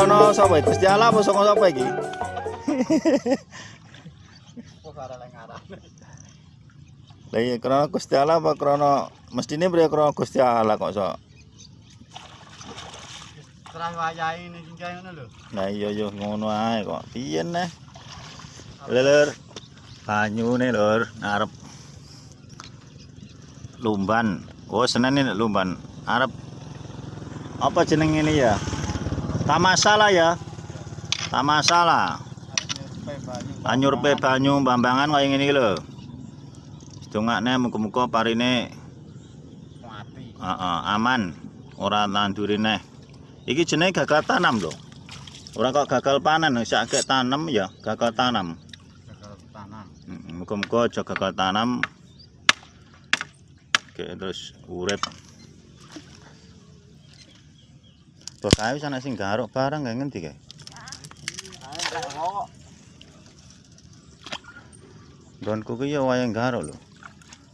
Iki krono sapa iki? Gusti Allah apa saka sapa iki? Lah iya krono Gusti Allah apa krono mestine priye krono Gusti Allah kok sok. Serah wayahe ini singgae ngono lho. Nah iya yo ngono ae kok. Piye neh? Lur. Banyune lur ngarep Lumban. Oh, senen ini Lumban. Arep apa jeneng ini ya? Tamasala ya. Tamasala. Banyu pe banyu bambangan kaya ngene iki lho. Dongakne muga-muga parine Mati. heeh aman, ora nanduri neh. Iki jenenge gagal tanam lho. Ora kok gagal panen, sak gek tanam ya, gagal tanam. Gagal tanam. Muga-muga aja gagal tanam. Oke, terus urip. Kok kae wis ana sing garuk barang gak ngendi kae? Ae gak kok. Nggonku ku ya wayang garuk lho.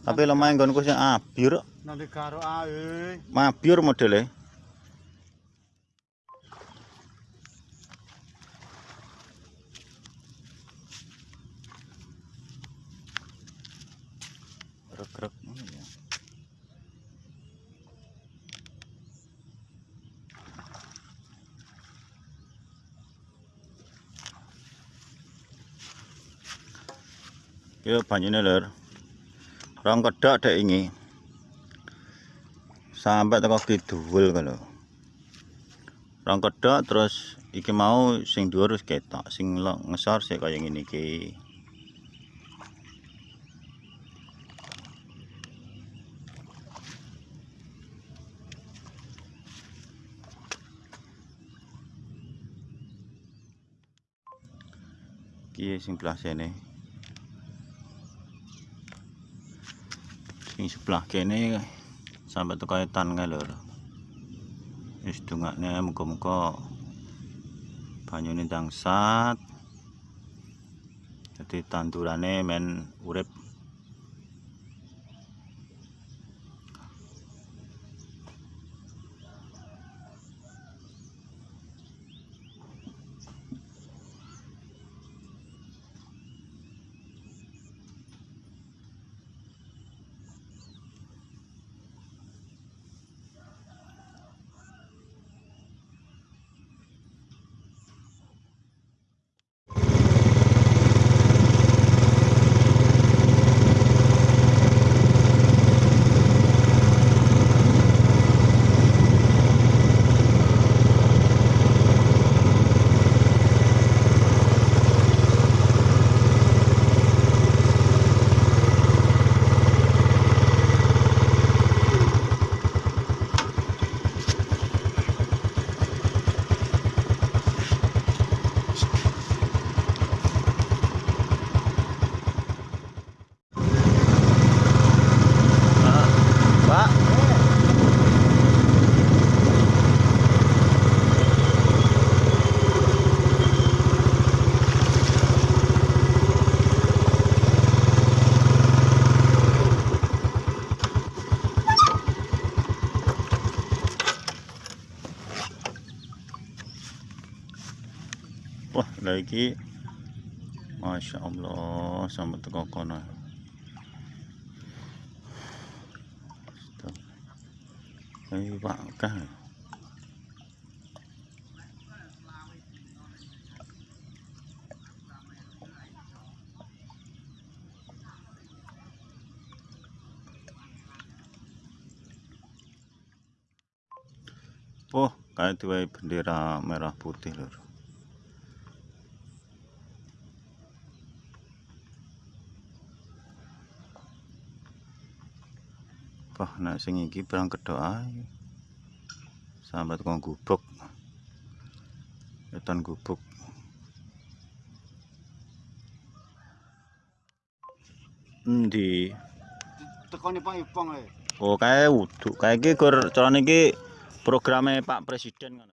Tapi lemah nggonku sing abyur, Nanti karo ae. mabyur modele. Grek-grek ngono ya. Yo banyune lur. Rong kedok dek ini. Sampai teko kidul kalau. Rong kedok terus iki mau sing dhuwur wis ketok, sing ngesor sik kaya ngene iki. Iki sing belah sini. Sebelah kene sampai teko etan kae lho. Wis dongakne muga-muga banyune dangsat. Dadi tandurane men urip Pak. Wah, lagi Masya Allah sampai teko kono. Ay, baka. Oh, kayak diwai bendera merah putih lur. Wah, nek sing iki perang kedok ae. Sambat kok gubuk. Etan gubuk. Endi? Tekone Pak Ipong ae. Oh, kae wuduk. Kae iki gur carane iki programe Pak Presiden ngono.